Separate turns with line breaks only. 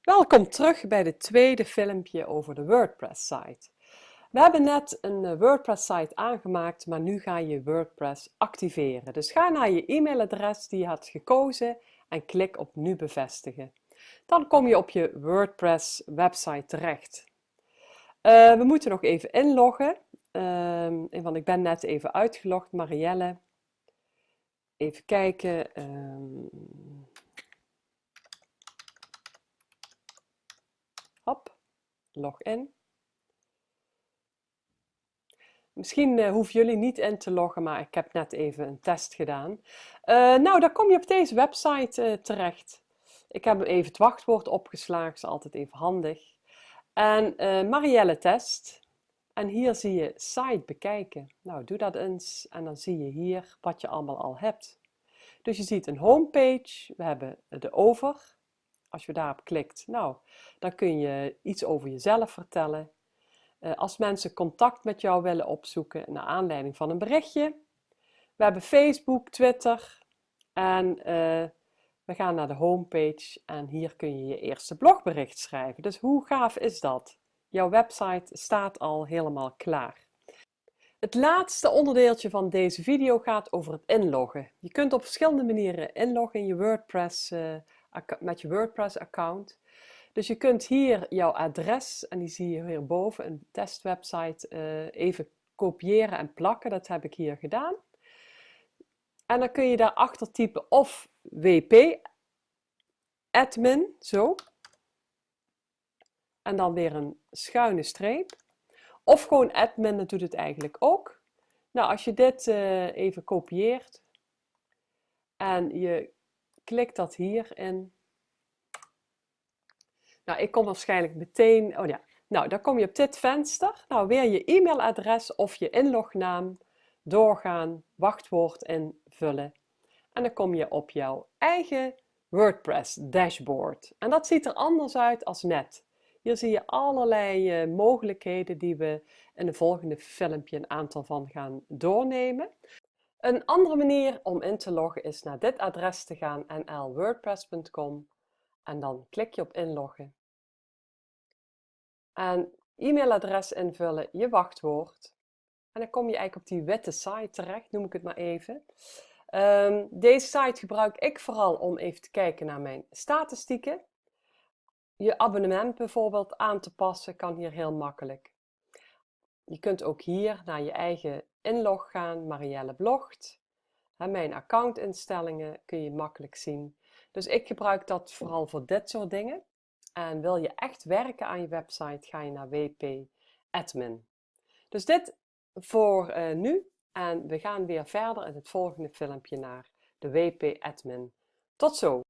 Welkom terug bij het tweede filmpje over de WordPress site. We hebben net een eh, WordPress site aangemaakt, maar nu ga je WordPress activeren. Dus ga naar je e-mailadres die je had gekozen en klik op nu bevestigen. Dan kom je op je WordPress website terecht. Uh, we moeten nog even inloggen, uh, want ik ben net even uitgelogd, Marielle. Even kijken. Uh, log in. Misschien uh, hoeven jullie niet in te loggen, maar ik heb net even een test gedaan. Uh, nou, dan kom je op deze website uh, terecht. Ik heb even het wachtwoord opgeslagen, is altijd even handig. En Marielle test. En hier zie je site bekijken. Nou, doe dat eens en dan zie je hier wat je allemaal al hebt. Dus je ziet een homepage, we hebben de over, als je daarop klikt, nou, dan kun je iets over jezelf vertellen. Uh, als mensen contact met jou willen opzoeken naar aanleiding van een berichtje. We hebben Facebook, Twitter en uh, we gaan naar de homepage en hier kun je je eerste blogbericht schrijven. Dus hoe gaaf is dat? Jouw website staat al helemaal klaar. Het laatste onderdeeltje van deze video gaat over het inloggen. Je kunt op verschillende manieren inloggen in je WordPress uh, met je WordPress-account. Dus je kunt hier jouw adres, en die zie je hierboven, een testwebsite, uh, even kopiëren en plakken. Dat heb ik hier gedaan. En dan kun je daarachter typen of wp admin, zo. En dan weer een schuine streep. Of gewoon admin, dat doet het eigenlijk ook. Nou, als je dit uh, even kopieert en je klik dat hierin. Nou, ik kom waarschijnlijk meteen, oh ja, nou dan kom je op dit venster. Nou, weer je e-mailadres of je inlognaam, doorgaan, wachtwoord invullen. En dan kom je op jouw eigen WordPress dashboard. En dat ziet er anders uit als net. Hier zie je allerlei uh, mogelijkheden die we in de volgende filmpje een aantal van gaan doornemen. Een andere manier om in te loggen is naar dit adres te gaan nlwordpress.com en dan klik je op inloggen. En e-mailadres invullen, je wachtwoord. En dan kom je eigenlijk op die witte site terecht, noem ik het maar even. Um, deze site gebruik ik vooral om even te kijken naar mijn statistieken. Je abonnement bijvoorbeeld aan te passen kan hier heel makkelijk. Je kunt ook hier naar je eigen inlog gaan, Marielle blogt. Mijn accountinstellingen kun je makkelijk zien. Dus ik gebruik dat vooral voor dit soort dingen. En wil je echt werken aan je website, ga je naar WP Admin. Dus dit voor uh, nu. En we gaan weer verder in het volgende filmpje naar de WP Admin. Tot zo!